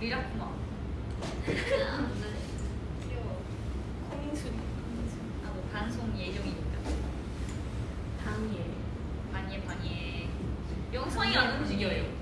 리라쿠마 예정이니까. 방예. 방예 방예. 영상이 안 움직여요.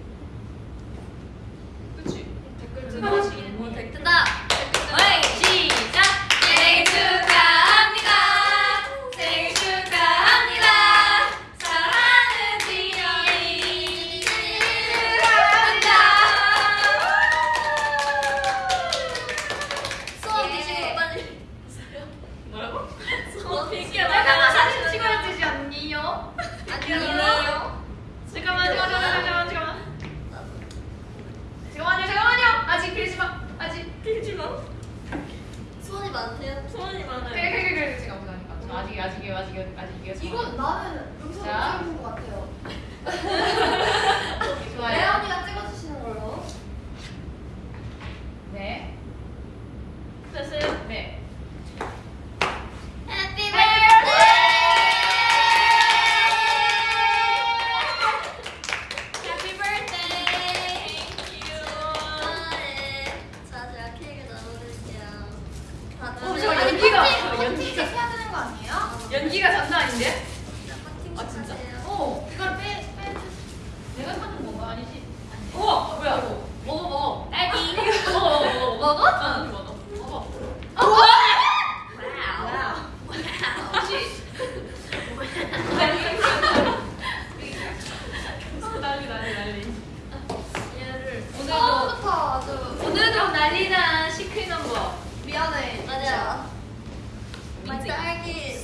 Là?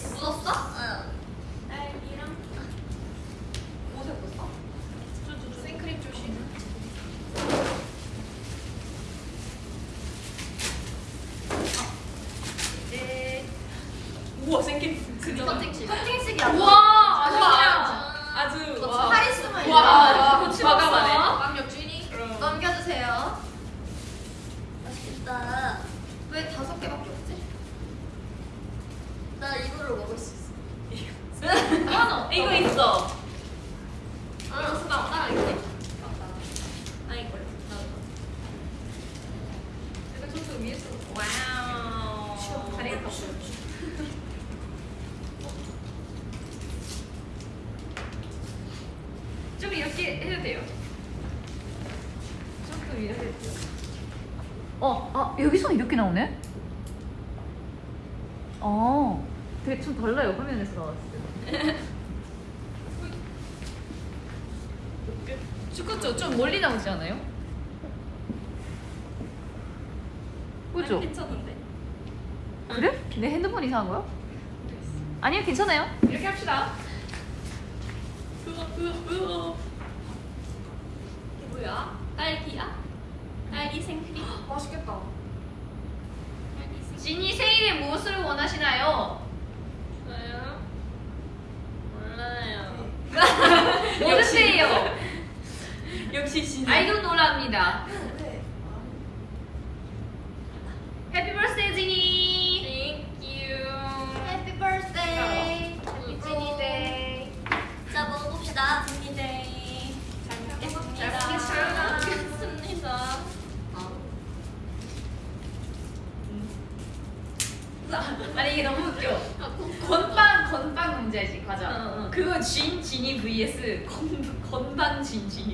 이렇게 나오네? 어 되게 좀 달라요 화면에서 나왔을 때 축구쪽 좀 멀리 나오지 않아요? 그죠? 괜찮은데? 그래? 내 핸드폰 이상한 거야? 아니요 괜찮아요 心机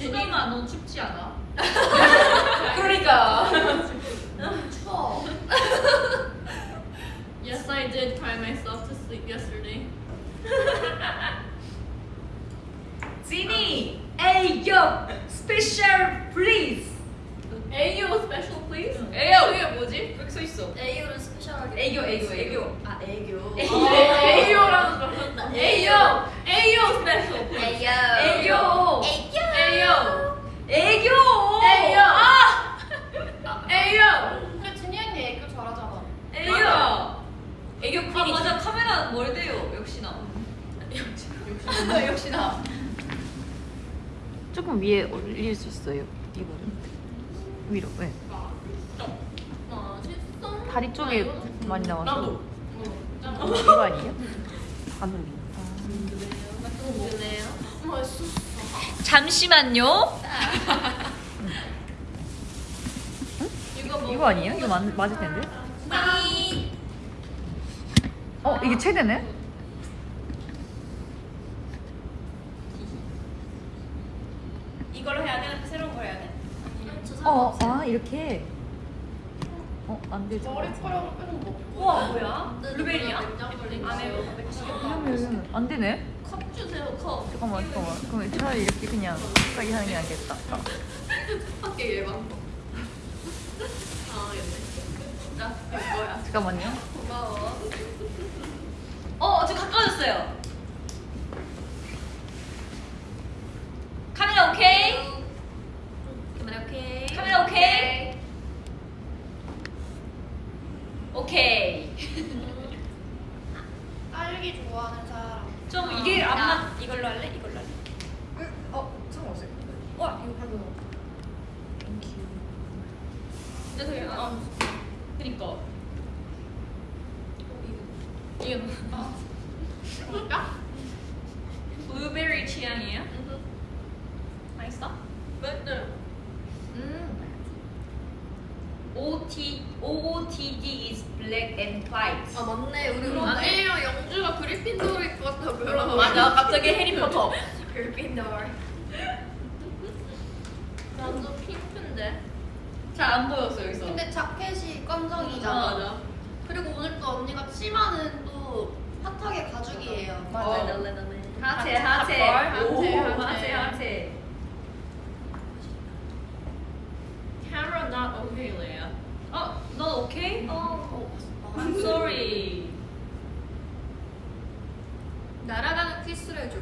진이가 넌 춥지 않아? 그러니까. 추워. Yes, I did cry myself to sleep yesterday. 진이, Ayo, special please. Ayo special please. Ayo. 그게 뭐지? 여기 써 있어. 애교를 special하게. 애교, 애교, 애교. 아 애교. Ayo special. please. 애교. 애교. 애교. 애교. 애교. 애교. 아! Ayo. 근데 준이 언니 애교 잘하잖아. 애교. 애교 아 맞아 카메라 멀대요 역시나. 역시나. 역시나. 조금 위에 올릴 수 있어요. 이거를 위로. 네. 맛있어. 다리 쪽에 많이 나와서. 나도. 이거 아니에요? 안 올리. 궁금해요. 맛있어. 잠시만요. 이거 뭐? 이거 아니에요? 이거 맞, 맞을 텐데. 이. 어 이게 최대네? 이걸로 해야 돼? 새로운 걸 해야 돼? 어, 아 이렇게. 어, 안 되지. 머리카락을 빼는 거. 우와 뭐야? 블루베리야? 안에 그러면 안 되네. 컵 주세요 컵. 잠깐만, 잠깐만. 그럼 차라리 이렇게 그냥 가게 하는 게 낫겠다. 아. 밖에 예방법. 아, 나 이거야. 잠깐만요. 고마워. 어, 저 가까워졌어요. 카메라 오케이? 카메라 오케이. 카메라 오케이? 오케이. 딸기 좋아하는 사람. 좀 이게 안 나 맞. 이걸로 할래? 이걸로 할래? 어, 상관없어요. 와, 이거 방금. 근데 되게 아, 그니까. 이게 뭘까? 블루베리 취향이에요? 맛있어? 맞네. 음. OT OOTD is black and white. 아 맞네. 우리 그러네. 언니랑 영주가 그리핀도어일 것 같다고요. 맞아. 갑자기 해리포터. 그리핀도어. 나도 핑크인데. 잘 안 보였어 여기서. 근데 자켓이 검정이잖아. 어, 맞아. 그리고 오늘 또 언니가 치마는 또 핫하게 가죽이에요. 맞아요. 랄랄랄랄. 하체 하체. 하체, 오, 하체. 하체 하체. Camera not okay, Leia. 어, 넌 오케이? 어, I'm sorry. 날아가는 키스를 해줘.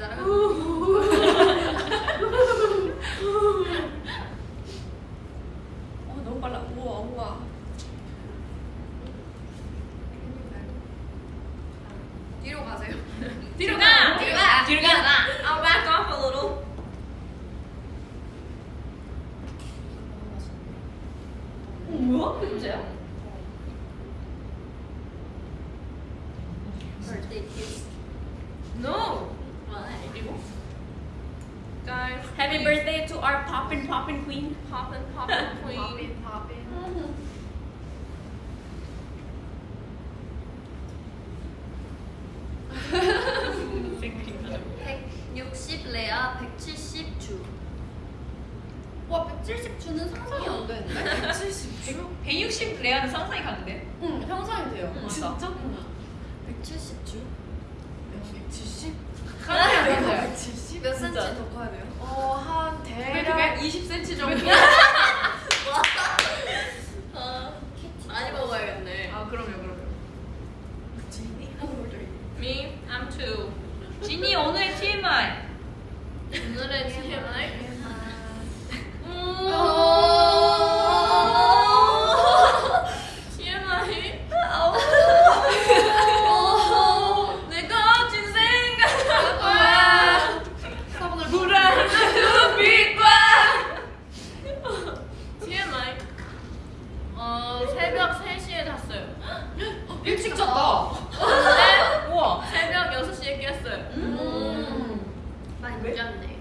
날아가는 빨라. 우와 우와. 뒤로 가세요. 뒤로 가. 뒤로 가. 뒤로 가. I'll back off a little. 어, 뭐야? 그게 문제야? Birthday kiss. No. Guys, happy birthday to our poppin' poppin' queen. Poppin' poppin' queen. Poppin, poppin. 160 레아 170 주. 와 170주는 상상이 안 되는데? 170주? 160 레아는 상상이 가는데? 응 상상이 돼요. 맞아. 진짜? 170주? 170? 상상이 안 돼요. 170? 몇 센치 진짜. 더 커야 돼요? 어 한 대략 20cm 정도. 아, 많이 먹어야겠네. 아 그럼요 그럼요. Me, I'm two. 지니 오늘의 TMI. 오늘의 TMI? TMI. 오. 내가 진 생각과 불안 눈빛과 TMI. 어 새벽 3시에 잤어요. 일찍 잤다. 근데 우와. 새벽 6시에 깼어요. 음. 많이 늦었네.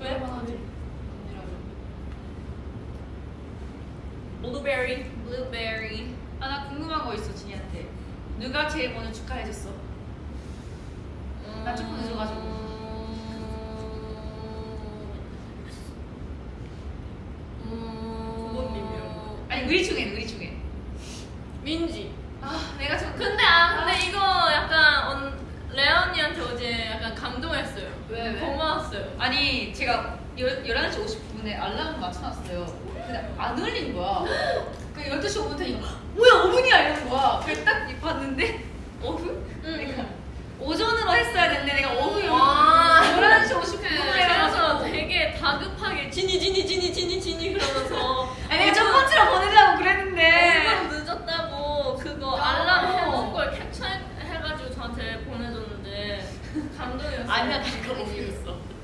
왜? 블루베리. Blueberry. 아, 나 궁금한 거 있어, 지니한테. 누가 제일 먼저 축하해줬어? 나 조금 늦어가지고. 부모님이요. 아니, 우리 중에, 우리 중에. 민지. 아, 내가 좀. 근데 아 근데 이거 약간 언, 레아 언니한테 어제 약간 감동했어요. 왜, 왜? 고마웠어요. 아니, 제가 열, 11시 50분에 알람 맞춰놨어요. 근데 안 울린 거야. 그 12시 5분 되니까, 뭐야, 5분이야! 이러는 거야. 그래서 딱 봤는데, 오후? 그러니까 오전으로 했어야 되는데, 내가 오후에 와. 11시 50분에 그래서 해가지고. 되게 다급하게 지니 지니 지니 지니 지니 그러면서 아니, 내가 첫 번째로 보내려고 그랬는데. 너무 늦었다고 그거 야. 알람 해놓은 걸 캡처해가지고 저한테 보내줬는데 감동이었어요. 아니야, 나 그거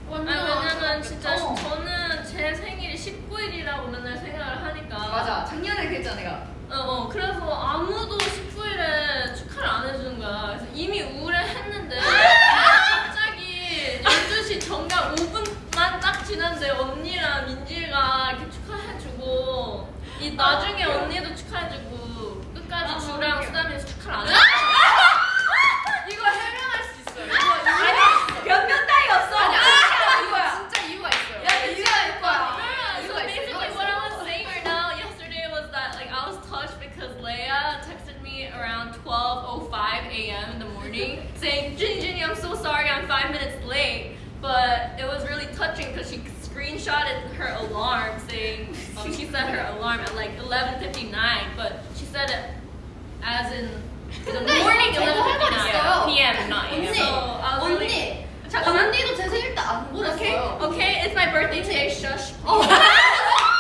못 읽었어. 아니 왜냐면 진짜 어. 저는 제 생일이 19일이라고 맨날 생각을 하니까 맞아, 작년에 그랬잖아, 내가. 어, 어 그래서 아무도 19일에 축하를 안 해주는 거야 그래서 이미 우울해했는데 갑자기 12시 정각 5분만 딱 지났는데 언니랑 민지가 이렇게 축하해주고 이 나중에 언니도 축하해주고 끝까지 주랑 수담이 축하를 안 해줘 이거 해명할 수 있어요. 이거 아니, Leia texted me around 12:05 a.m. in the morning saying, "Ginny, Ginny, I'm so sorry, I'm five minutes late." But it was really touching because she screenshotted her alarm saying um, she set her alarm at like 11:59, but she said it as in the 근데 morning 이거 저도 11:59 해봤어요. p.m. 9. 언니, So I was really 언니, 잠깐만. 언니도 제 생일 때 안 Okay, 보냈어요. okay, it's my birthday today. Shush.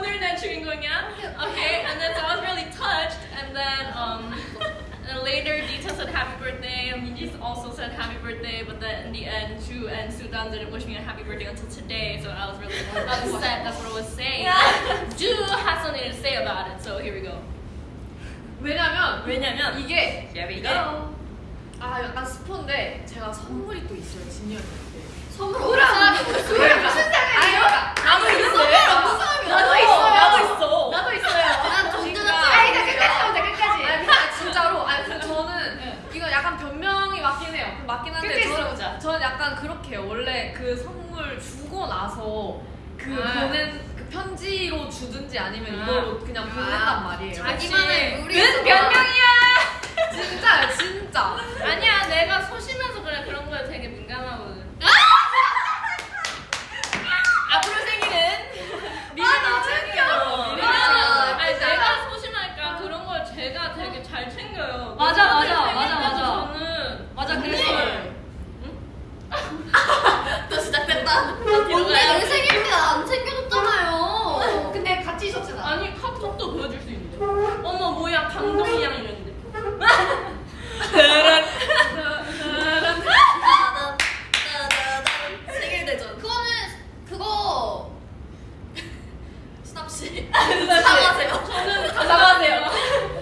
어. 오늘 내 주인공이야. Okay, and then so I was really touched, and then um, and later Dita said happy birthday, and Minji also said happy birthday, but then in the end, Chu and Sudan didn't wish me a happy birthday until today, so I was really upset. That's what I was saying. Ju has something to say about it, so here we go. 왜냐면 왜냐면 이게 Here we 이게 go. 아 약간 스포인데 제가 선물이 또 있어요 진이 언니한테. 선물 그럼. 없는 사람이 어디 있어요? 그럼. 무슨 상관이야? 나도 선물 없는 사람이 나도 어디 있어. 나도 있어요? 있어. 나도 있어요. 주는 그러니까. 아니, 나 끝까지 보자, 끝까지. 아니 근데 진짜로 아니 근데 저는 응. 이거 약간 변명이 맞긴 해요. 맞긴 한데 저는. 저는 약간 그렇게 해요. 원래 그 선물 주고 나서 그 아. 보낸 그 편지로 주든지 아니면 아. 이걸로 그냥 보낸단 말이에요. 자기만의 는 변명이야. 진짜요 진짜. 아니야, 내가 소심해서 그래 그런 맞아 맞아 맞아 맞아. 맞아 그랬어요 또 시작됐다? 원래 내 생일 때 안 챙겨줬잖아요. 근데 같이 있었잖아. 아니 카톡도 보여줄 수 있는데. 어머 뭐야 강동이랑 이랬는데. 사과하세요 저는 사과하세요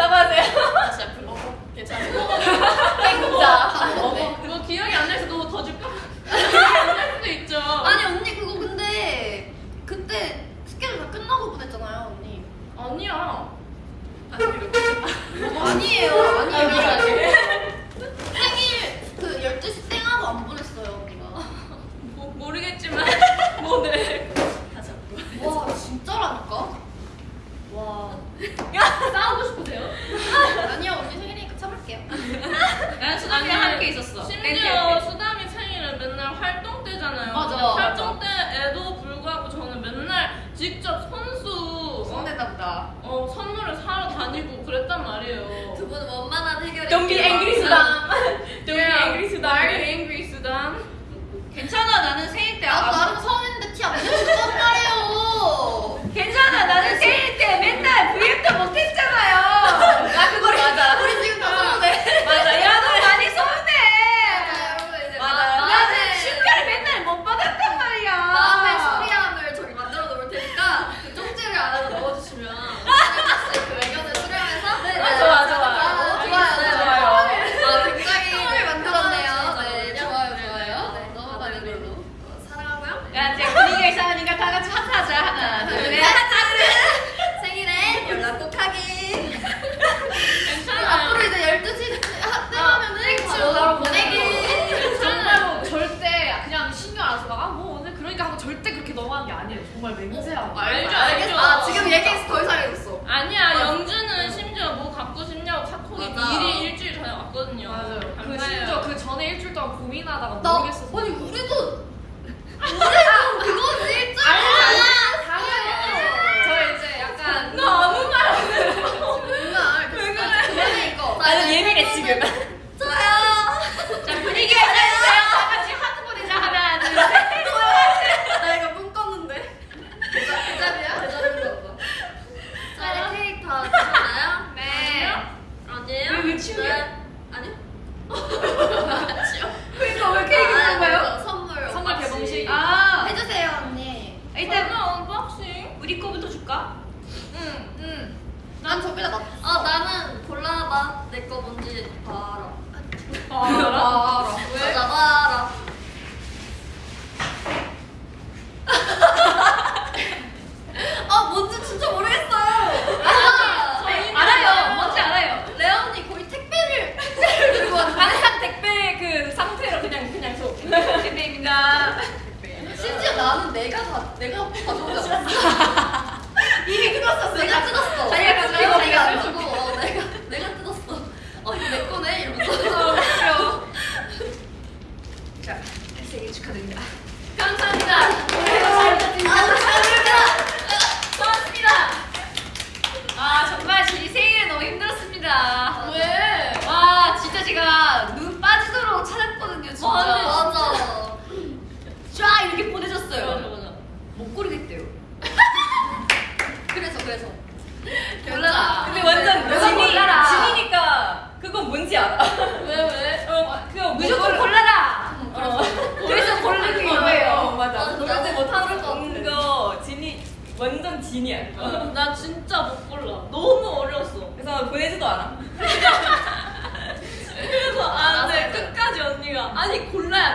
싸봐세요. 다시 앞으로 먹어. 괜찮아. 행자. 먹어. 네. 그거 기억이 안 나서 너더 줄까? 할 수도 있죠. 아니 언니 그거 근데 그때 스케줄 다 끝나고 보냈잖아요 언니. 아니야. 아니에요. 아니에요. 아니에요.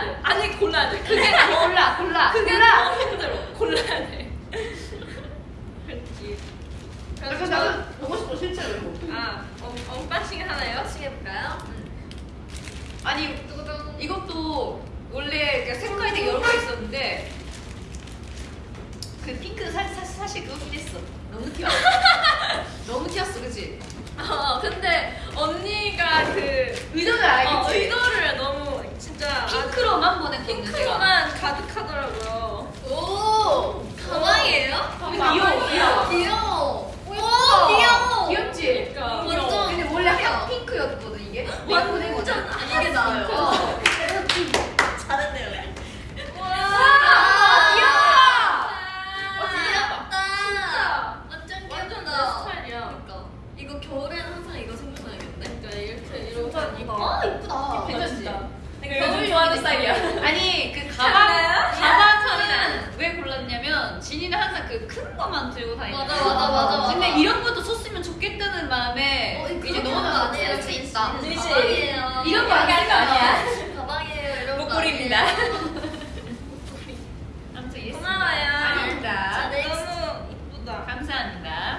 골라야 돼. 아니 골라야 돼. 그게 아, 골라 골라 그게 골라. 너무 힘들어. 골라야 돼. 그렇지. 그래서 나는 보고 싶어 실제로. 아 언, unboxing 하나요? 해볼까요? 응. 아니 이것도 원래 색깔이 되게 여러 가지 있었는데 그 핑크 사, 사, 사실 그거긴 했어. 너무 튀어. 너무 튀었어, 그치? 어, 근데 언니가 그 의도를 알겠지? 어, 의도를 너무 진짜 핑크로만 보냈거든요. 핑크로만 가득하더라고요. 오 가방이에요? 가방 어, 귀여워. 귀여워. 오 귀여워. 귀엽지? 그러니까. 완전. 근데 원래 하얀 핑크였거든 이게. 완전 이게 나요. 좋아하는 스타일이야. 아니 그 가방 가방은 왜 골랐냐면 진이는 항상 그 큰 거만 들고 다니고. 맞아 맞아 맞아 맞아. 근데 이런 것도 썼으면 좋겠다는 마음에 어, 이제 너무 아니에요. 진짜. 진짜. 이런 거 아니야. 아니야. 가방이에요. 이런 목걸이입니다. 아무튼 yes. 고마워요. 아닙니다. 너무 이쁘다. 감사합니다.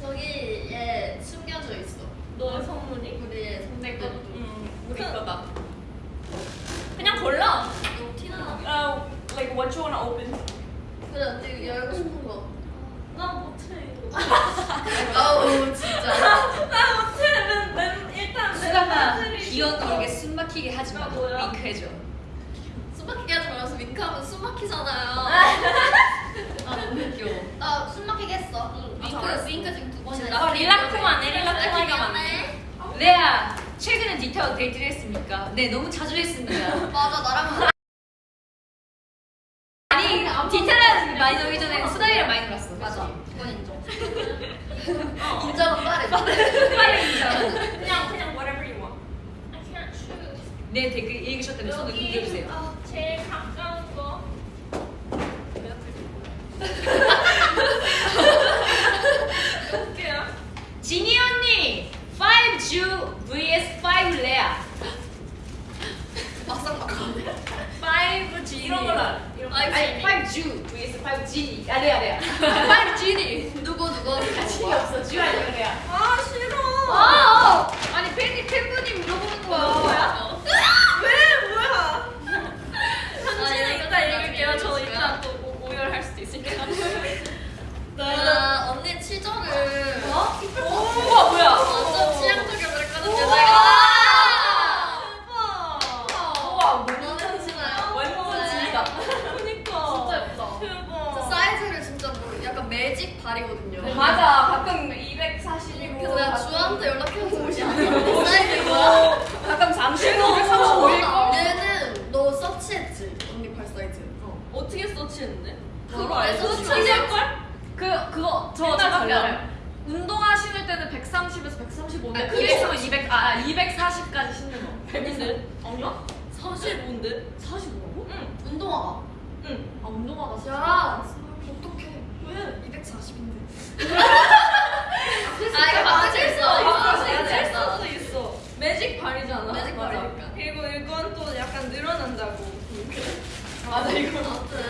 저기 얘 숨겨져 있어. 너의 선물이? 우리 선물. 내 거도. 우리 거다. 그냥 골라. 너무 티나. Uh, like what you wanna open. 그래, 언니 열고 싶은 거. 나 못해 이거. 아우 진짜. 나 못해. 난, 난 일단 내 귀여운 모르게 숨 막히게 하지 마. 아? 윙크해줘. 숨 막히게 하지 말아서 윙크하면 숨 막히잖아요. 아 너무 귀여워. 나 숨 막히게 했어. 아, 윙크 잘했어. 윙크 지금 두 번이나. 아, 했어. 릴라코만 해, 릴라코만 아, 하면 레아 최근에 디테일 데이트를 했습니까? 네 너무 자주 했습니다. 맞아 나랑 아니 디테일은 많이 놀기 전에 수다이랑 많이 놀았어. 맞아. 그건 인정. 어. 인정은 빠르. 빨리 인정. 그냥 그냥 whatever you want. I can't choose. 네 댓글 읽으셨다면 손을 흔들어주세요. 아, 제일 가까운 거. 볼게요. 지니 언니 5주 vs 5 레아. 막상 막하네. 5 G 이런 걸로 알아. 이런 거. 아니 5주 vs 5 지니. 아 레아 레아. 5 지니. 누구 누구 자신이 누구? 없어. 주 아니면 레아. 아 싫어. 아! 아니 팬이 팬분이 물어보는 거야. 뭐야? 왜 뭐야? 당신은 이거 이따 나중에 읽을게요. 저 읽어줄까요? 이따 또 오- 오열할 수도 있으니까. 나 언니 치저를 어? 우와 뭐야? 완전 취향 저격을 했거든요. 우와. 내가. 대박. 우와 완전 치나요? 완전 진이다. 그니까. 진짜 예쁘다. 대박. 저 사이즈를 진짜 뭐 약간 매직 발이거든요. 맞아 가끔 240이고 그래서 내가 주한테 연락해서 옷이 아니야. 사이즈 이거야? 가끔 잠시도 어, 얘는 너 서치했지? 언니 발 사이즈. 어. 어떻게 서치했는데? 그거 알고 알고 서치할 걸? 그 그거 저 맨날 잠깐만 달라요. 운동화 신을 때는 130에서 135인데 아, 그게 그게 있으면 200, 아 240까지 신는 거. 아닌데? 아니야? 45인데? 45라고? 응. 운동화가. 응. 아 운동화가 야, 어떡해. 왜? 240인데. 아, 이거 맞을 수 있어. 수 있어. 수도 있어. 매직 발이잖아. 매직. 발이니까. 그리고 이건 또 약간 늘어난다고. 맞아 이거.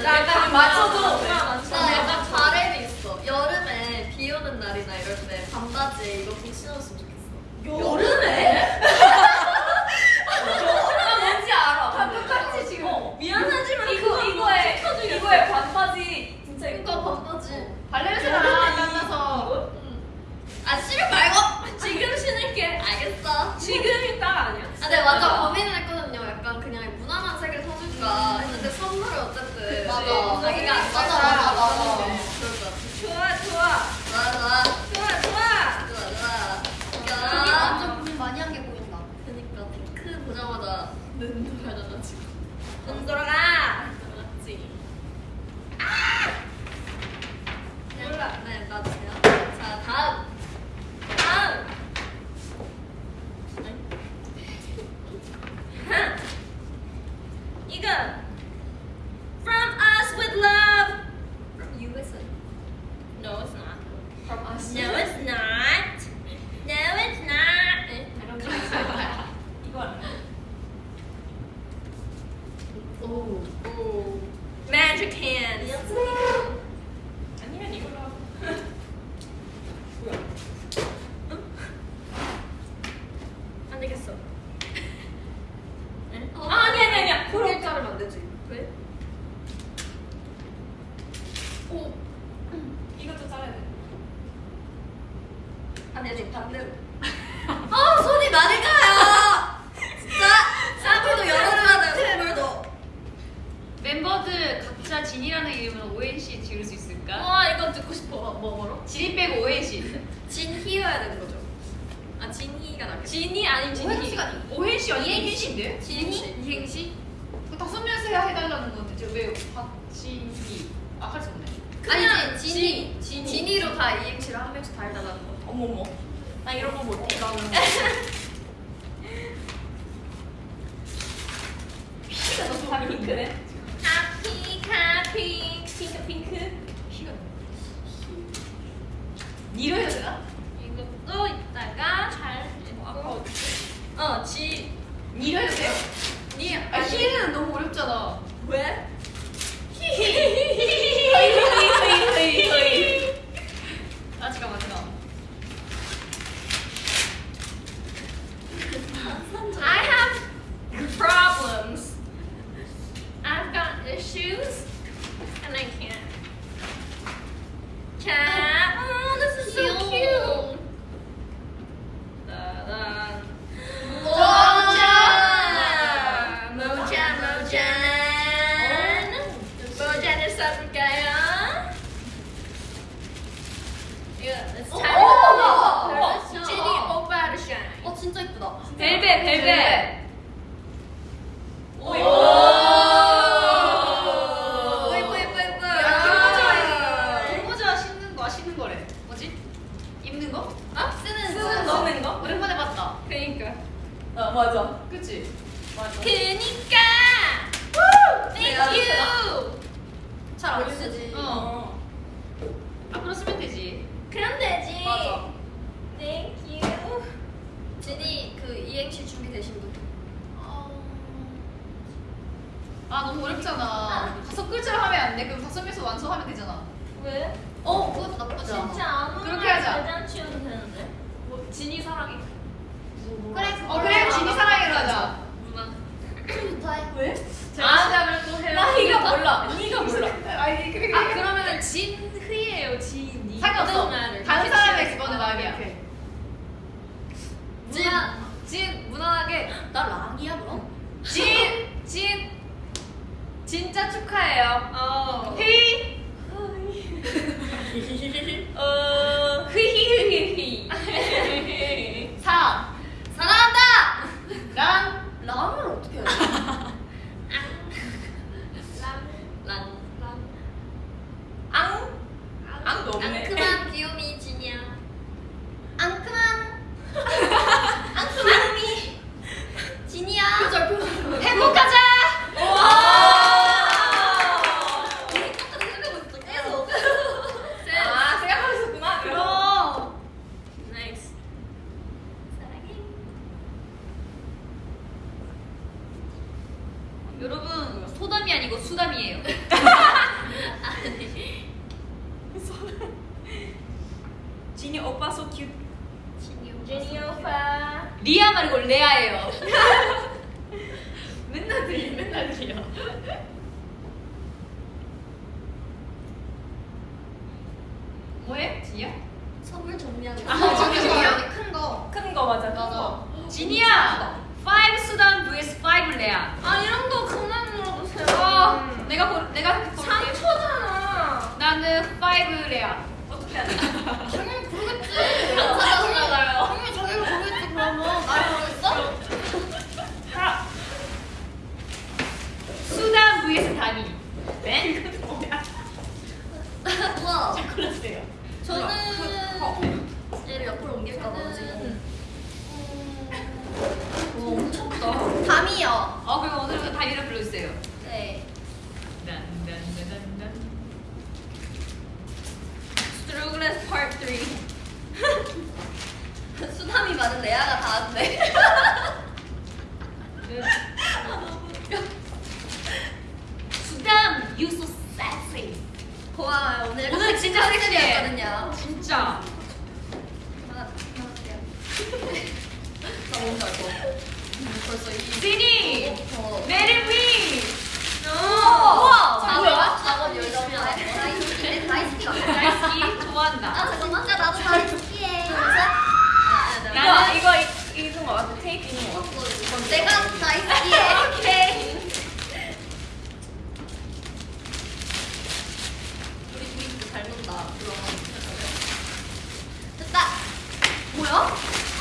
약간 맞춰도 나 약간 바램이 있어. 여름에 비 오는 날이나 이럴 때 반바지에 이거 꼭 신었으면 좋겠어. 여름에? 나 뭔지 알아. 다 똑같이 지금. 어, 미안하지만 이거 그거 이거에 시켜주겠어. 이거에 반바지 진짜 그러니까 이거 반바지. 발냄새나 나면서. 아, 싫어 말고. 지금 신을게. 알겠어. 지금이 딱 아니야. 아, 내가 완전 고민을 했거든요. 약간 그냥 무난한 색을 사줄까 했는데 선물을 어쨌든 맞아. 자기가 안 맞아, 맞아 맞아 맞아. 맞아. 좋아, 좋아. 좋아 좋아 좋아, 좋아. 좋아. 완전 고민 많이 한 게 보인다. 그니까 핑크 보자마자 눈 돌아가지고. 눈 돌아가. 맞지. 몰라. 네 맞아요. 자 다음. 다음. 이거 From Us with Love. USA. No, it's not. from us. No, it's not. No, it's not. 이거 알아? 오. 오. Magic Hands. 미연스. 아니면 이걸로 하고. 뭐야? 응? 안 되겠어. 응? 어. 아, 아니 아니 아니야. 고개 자르면 안 되지. 왜? 오. 이것도 잘라야 돼. 맞아. 그치? 맞아. 그니까. 오빠 so 진이 오빠. 리아 말고 레아예요.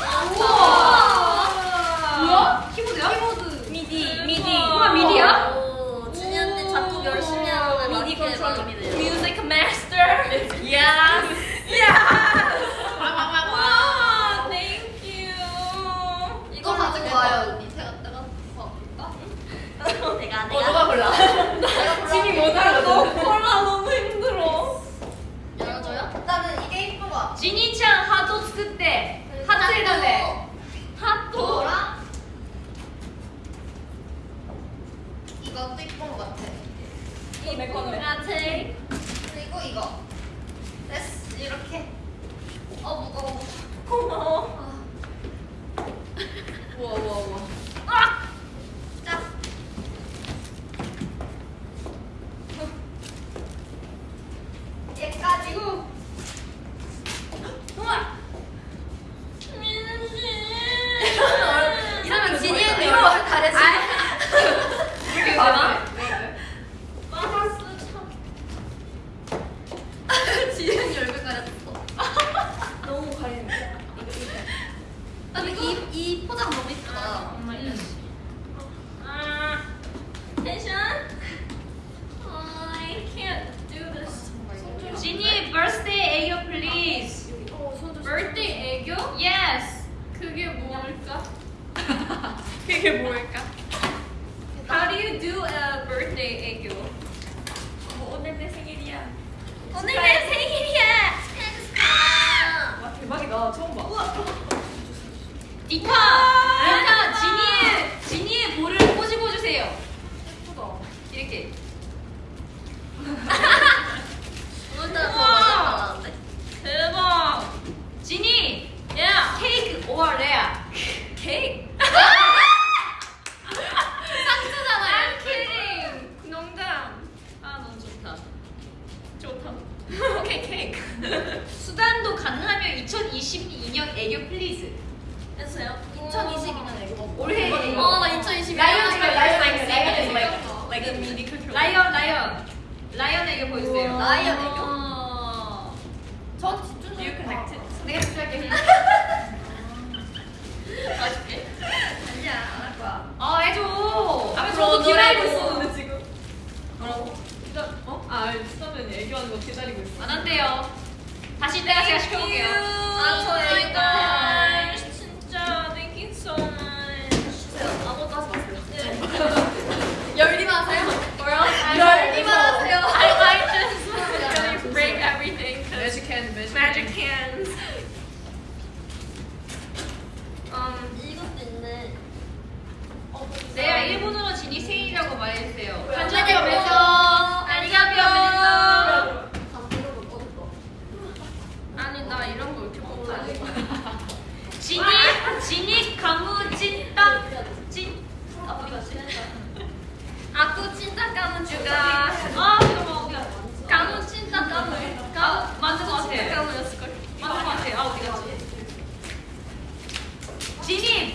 오! 처음 봐. 우와. 디카.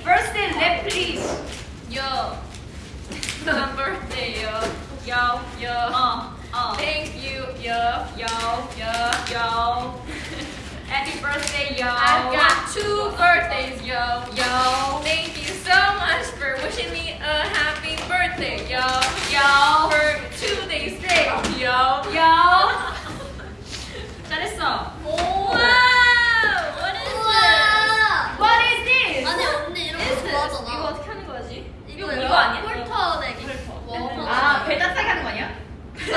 birthday lap please. Yo. birthday, yo. Yo, yo. Uh, uh. Thank you, yo, yo, yo, yo. Happy birthday, yo. I've got two birthdays, yo, yo. Thank you so much for wishing me a happy birthday, yo, yo. For two days straight, yo, yo. 잘했어. 우와. 이거 이거 아니야? 폴터 내기. 아, 배다 싸게 하는 거 아니야? 아니야.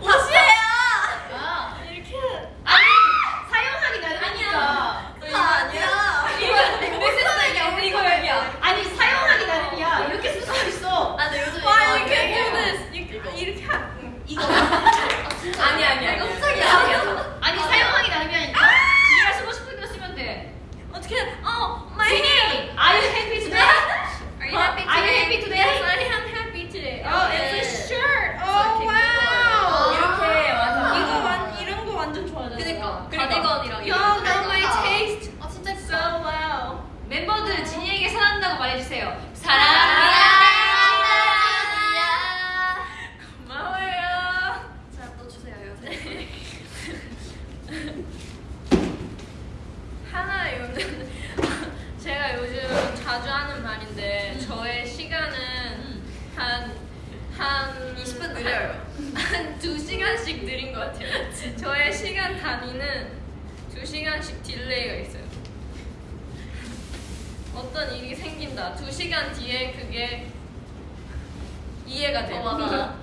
아, 옷이야. 어떤 일이 생긴다. 두 시간 뒤에 그게 이해가 돼. 어, 맞아.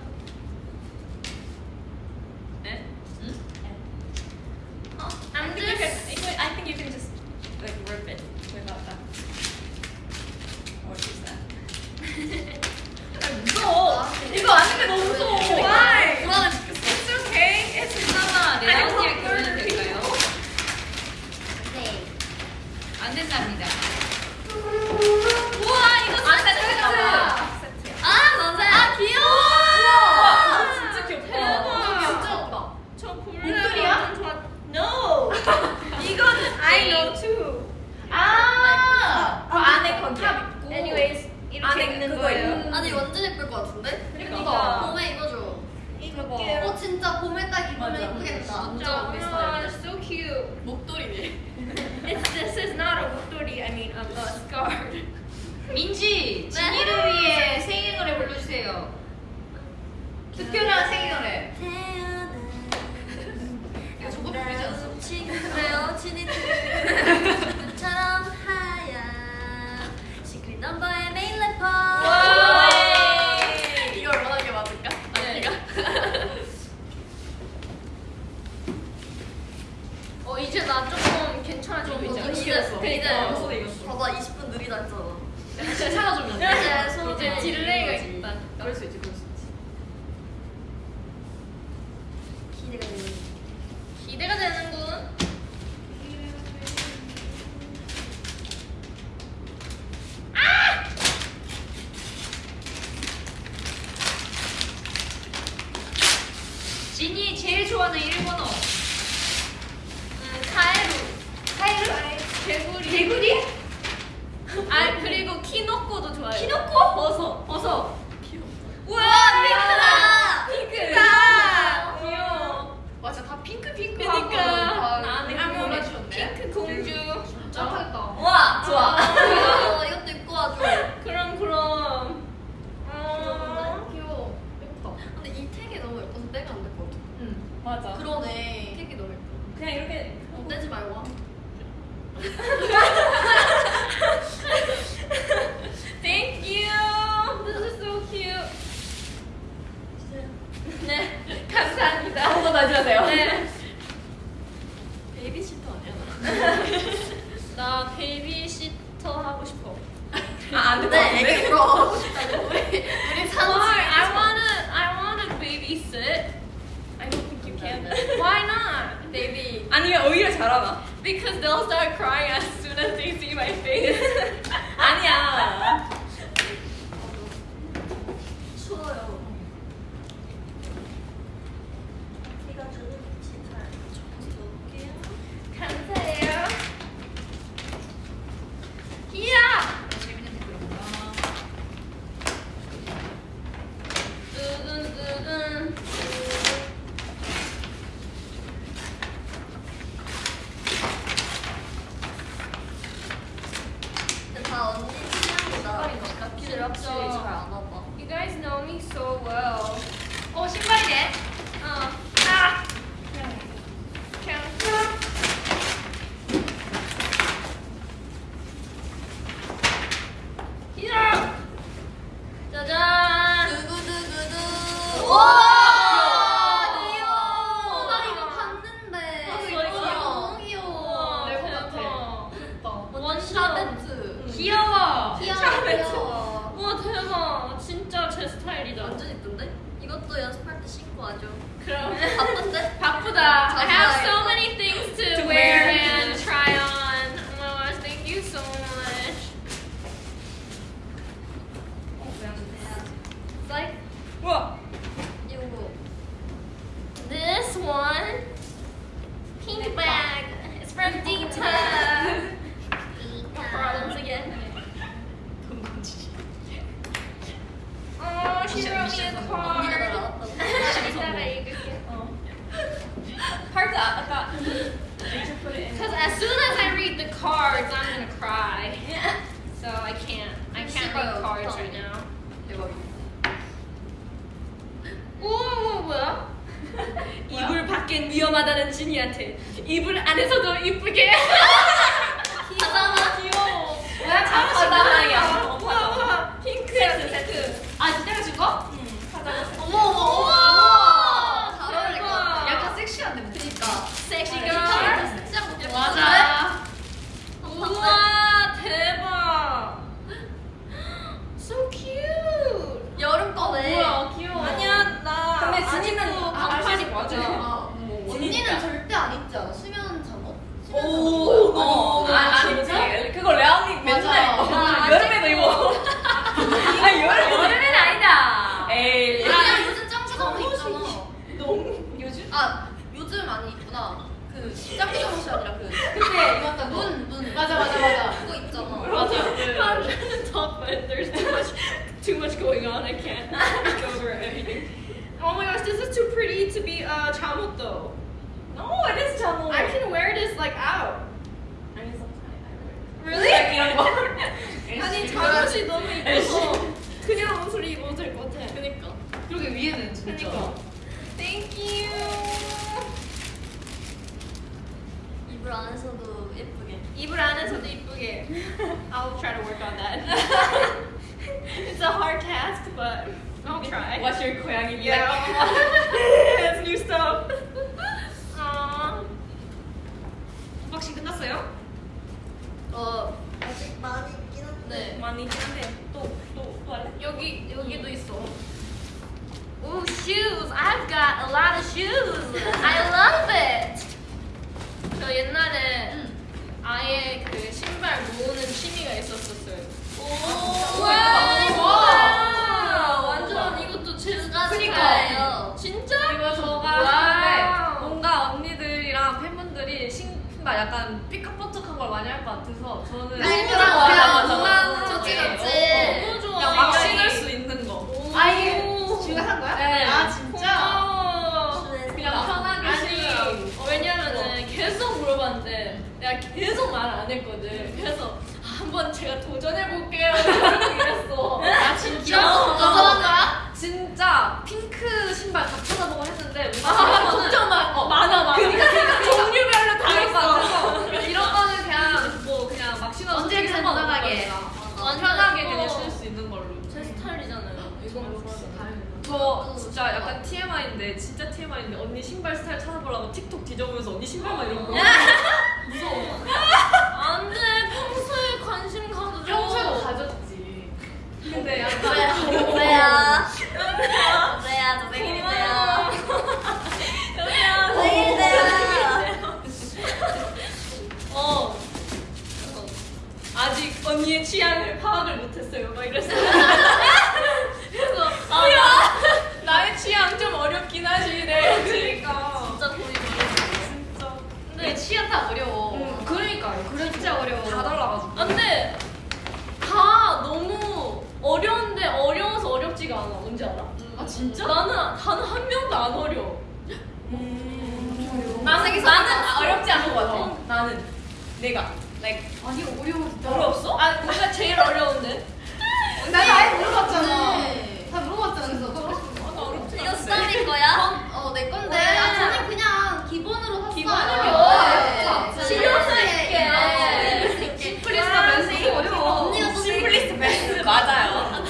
it up so, you guys know me so well. Oh, 신발이네. 내가 계속 말 안 했거든. 그래서 한번 제가 도전해 볼게요. 이랬어. 아 진짜? 도전한 거야? 진짜 핑크 신발 다 찾아보고 했는데 아, 진짜 많, 어, 많아 많아. 그러니까 종류별로 다 있어. 이런 거는 그냥 뭐 그냥 막 언제든 상관없는 편하게. 편하게. 그냥 신을 수 있는 걸로. 제 스타일이잖아요. 이건 뭐 저 진짜 약간 TMI인데 진짜 TMI인데 언니 신발 스타일 찾아보려고 틱톡 뒤져보면서 언니 신발만 이런 거 무서워. 안돼 평소에 관심 가져줘. 평소에도 가졌지. 근데 약간? 왜야? 왜야? 저 생일인데요. 생일인데요. 어. 아직 언니의 취향을 파악을 못했어요. 막 이랬어요. 그래서 아, 나, 나의 취향 좀 어렵긴 하시네. 그러니까. 진짜 고민 진짜. 근데 취향 다 어려워. 응, 그러니까요. 그래 진짜 어려워. 다 달라가지고. 근데 다 너무 어려운데 어려워서 어렵지가 않아. 뭔지 알아? 아 진짜? 나는 단 한 명도 안 어려워. 나는 나는 어렵지 않은 것 같아. 어, 나는 내가 like 아니 어려워. 어려웠어? 아 뭔가 제일 어려운데. 나 아예 물어봤잖아. 네. 다 물어봤잖아. 그래서 나 어렵지 이거 수담이 거야? 어, 내 건데. 네. 아, 저는 그냥 기본으로 샀어요. 기본으로? 네. 실용 있게. 네. 심플리스타 멘트 어려워. 언니가 또 심플리스트 멘트 맞아요.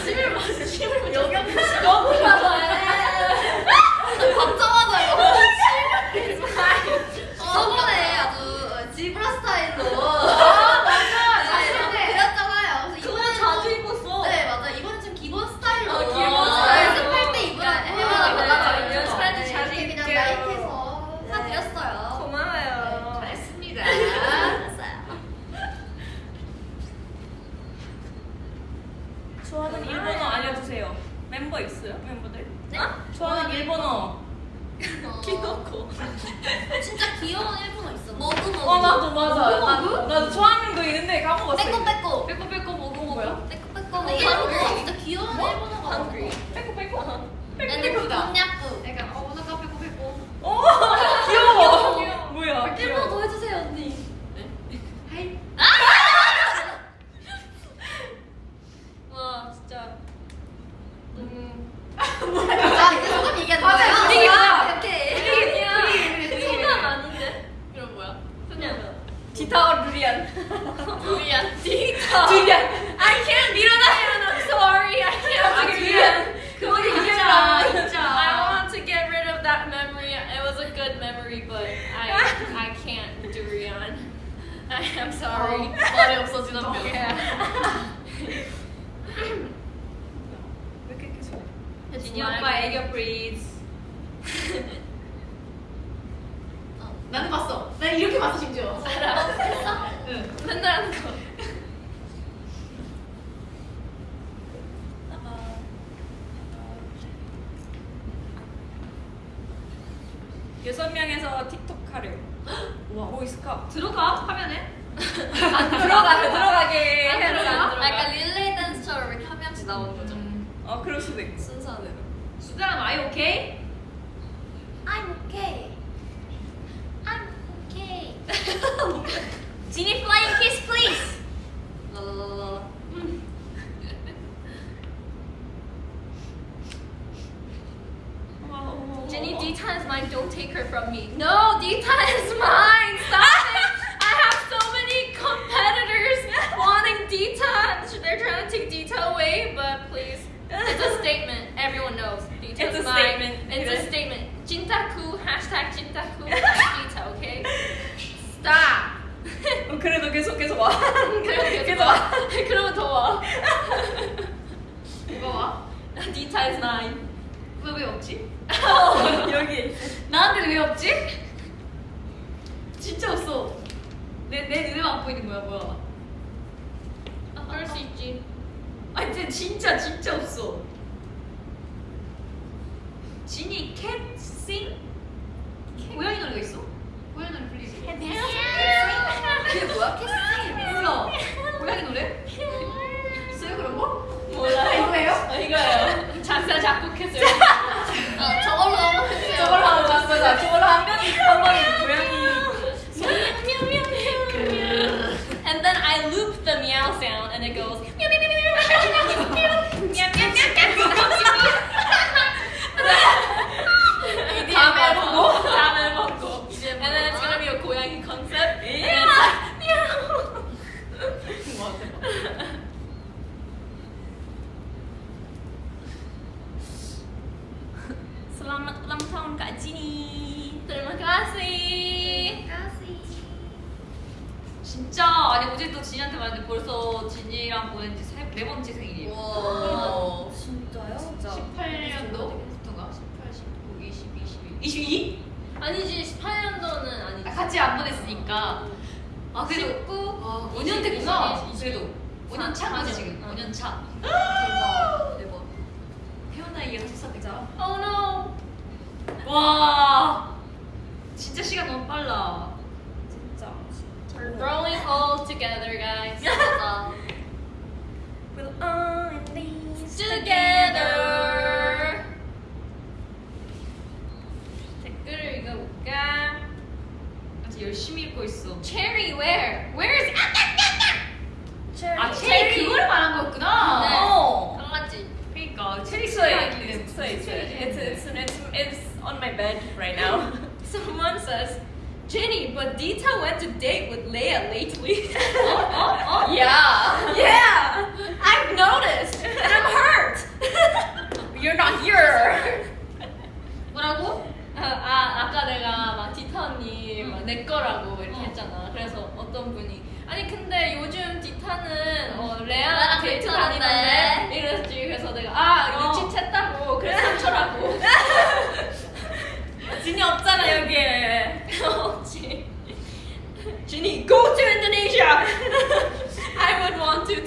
여섯 명에서 틱톡 하래요. 와, 뭐 있을까? 들어가 화면에. 들어가, 들어가게 안. 들어가, 안 들어가. 약간 릴레이 댄스처럼 이렇게 한 명씩 나오는 거죠. 어, 그럴 수도 있고. 순서대로. 수담 아이 오케이?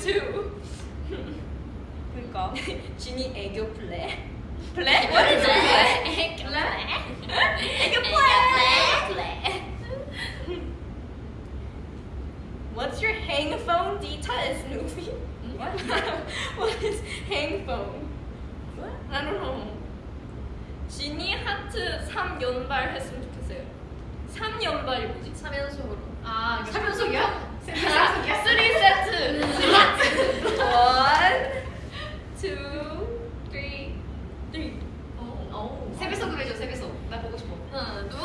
too. 그러니까. 준이 애교 플레. 플레? What is that? 애교 플레. 애교 플레. What's your hang phone detail, Snoopy? What? what is hang phone? What? I don't know. 진이 하트 3연발 했으면 좋겠어요. 3연발이 뭐지? 3연속으로. 아, 3연속이야? 쓰리 세트. 원, 투, 쓰리, 쓰리. 세 배속으로 해줘, 세 배속. 나 보고 싶어. 하나, 둘.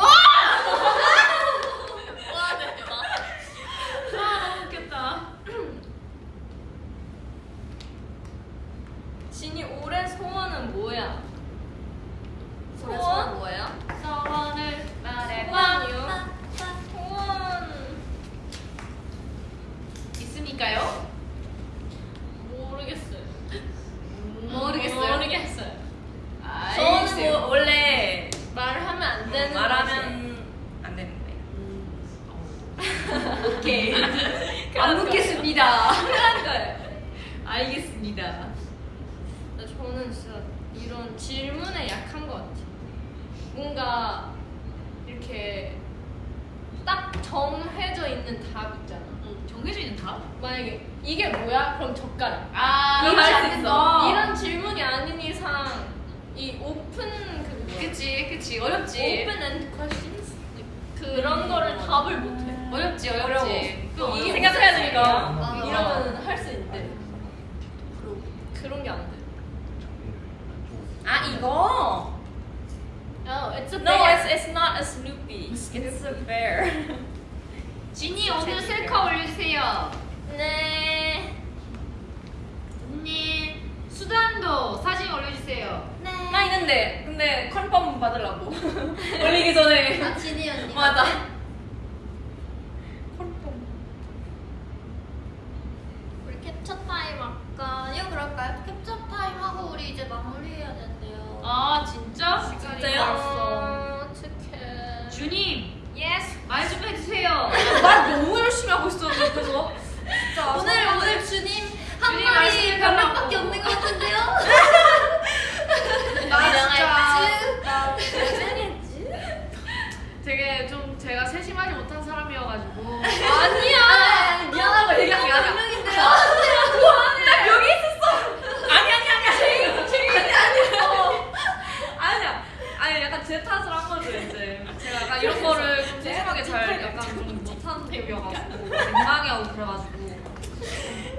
그치 어렵지 Open and questions? 그런 음, 거를 답을 못해 어렵지 어렵지 또 이게 생각해야 되니까 아, 이러면 할 수 있는데 그런 게 안 돼 아 이거? No, it's a bear. No, it's, it's not a Snoopy. It's a bear. 지니 오늘 셀카 올려주세요. 네. 언니 수단도 사진 올려주세요. 네. 나 있는데 근데 confirm 받으려고 올리기 전에. 아 진이 언니. 맞아. confirm. 우리 캡처 타임 할까요? 그럴까요? 캡처 타임 하고 우리 이제 마무리해야 된대요. 아 진짜? 진짜요? 어, 어떡해. 주님 yes. 말좀 해주세요. 말 너무 열심히 하고 있었는데 그래서 진짜 오늘 오늘 주님 한 주님 말이 말씀이 몇 별로 명밖에 없고. 없는 것 같은데요? 나 잘했지? 되게 좀 제가 세심하지 못한 사람이어가지고 아니야. 미안하고 얘기한 게 아니야. 명인데요. 나 여기 있었어. 아니 아니 아니야. 제이 제이 아니 아니야. 아니야. 아니 약간 제 탓을 한 거죠 이제. 제가 약간 이런 거를 좀 세심하게 잘 약간 좀 못하는 타입이어가지고 민망해하고 그래가지고.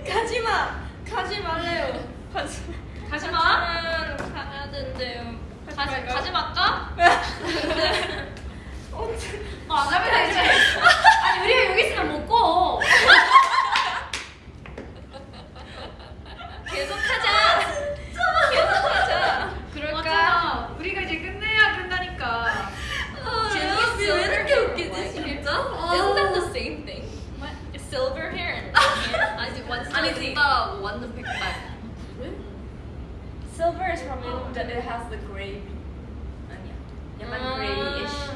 가지마. 가지 말래요. 가지. 가지 마. 가야 된대요. 가지 가지 말까? 언제? 뭐안 하면 되지. 아니 우리가 여기 있으면 못 고. 계속하자. 계속하자. 그럴까? 우리가 이제 끝내야 된다니까. 재밌어. 왜 이렇게 웃기지 진짜? Isn't that the same thing? Silver hair and. 아니 완전 아니지. 오빠 완전 백발. Silver is from it has the gray. 아니야. 약간 grayish.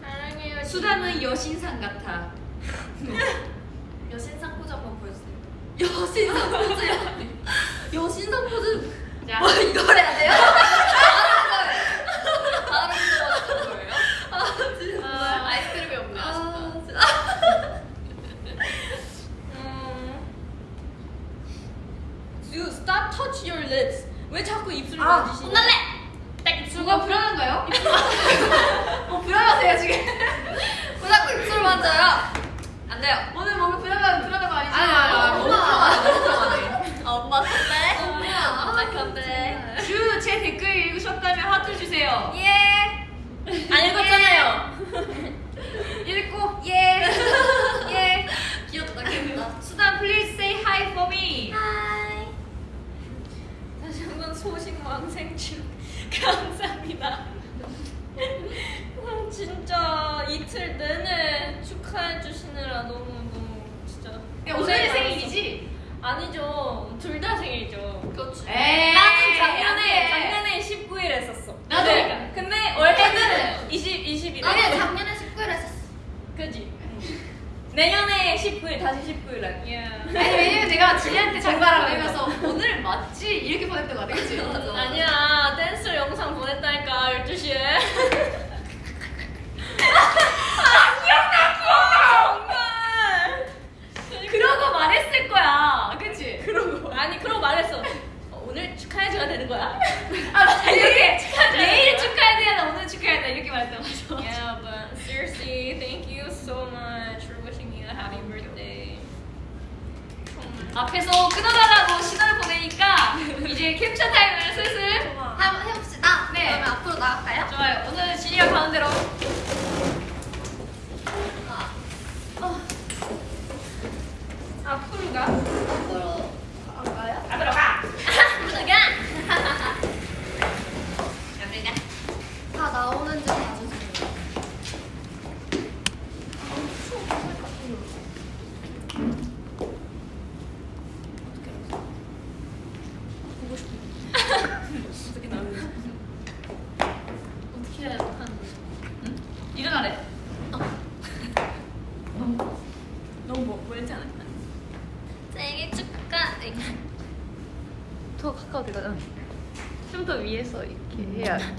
사랑해요. 수다는 여신상 같아.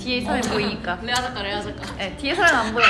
뒤에 사람이 보이니까. 레아 작가 레아 작가 네, 뒤에 사람 안 보여.